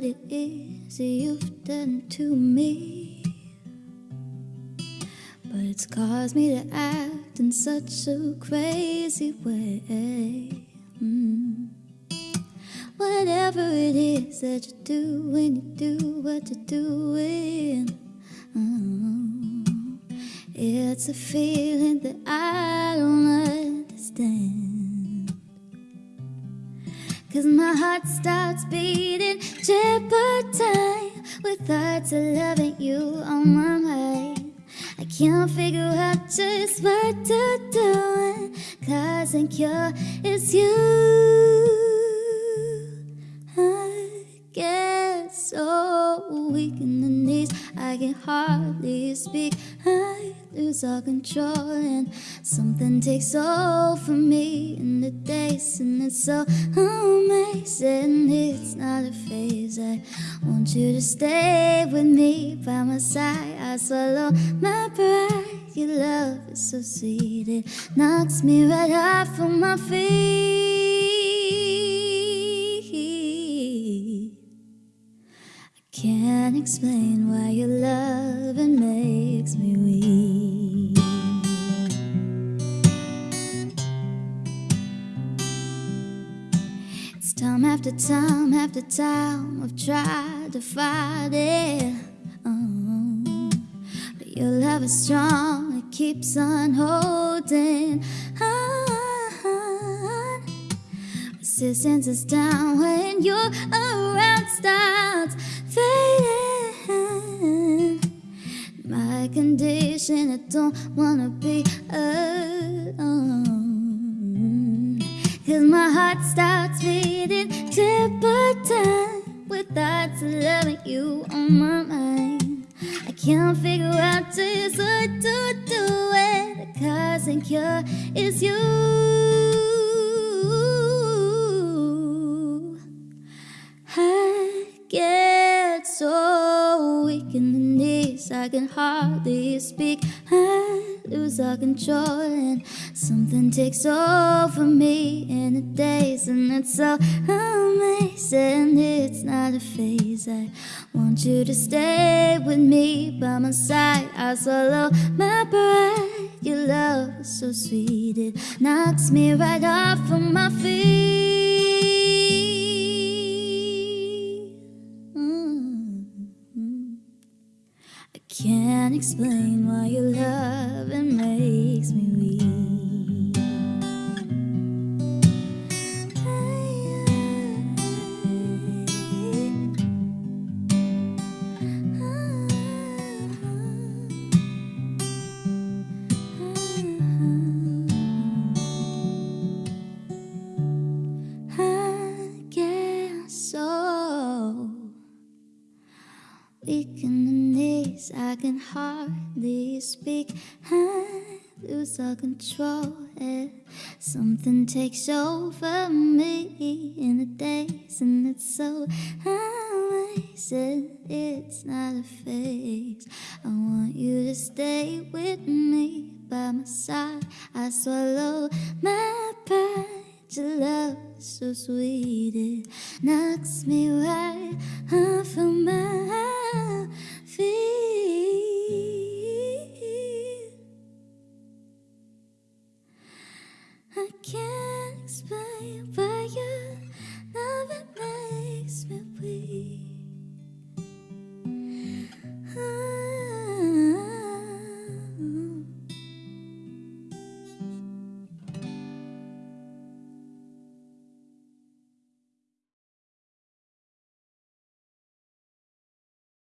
it is you've done to me. But it's caused me to act in such a crazy way. Mm. Whatever it is that you do when you do what you're doing. Oh, it's a feeling that I don't understand. Cause my heart starts beating time with thoughts of loving you on my mind. I can't figure out just what to do. Cause I'm cure is you. I get so weak in the knees, I can hardly speak. I lose all control, and something takes over me in the and it's so amazing. It's not a phase. I want you to stay with me by my side. I swallow my pride. Your love is so sweet, it knocks me right off of my feet. I can't explain why your loving after time after time I've tried to fight it. Oh, but your love is strong, it keeps on holding on. Resistance is down when you're around, starts fading. My condition, I don't wanna be alone. Cause my heart starts and cure is you. I get so weak in the knees, I can hardly speak. I lose all control, and something takes over me in the daze, and it's so amazing. It's not a phase. I want you to stay with me by my side. I swallow my pride. Your love is so sweet, it knocks me right off of my feet. Mm. I can't explain why your love it makes me weak. Weak in the knees, I can hardly speak. I lose all control, and something takes over me in the daze, and it's so amazing. It's not a phase. I want you to stay with sweet It knocks me right off of my feet.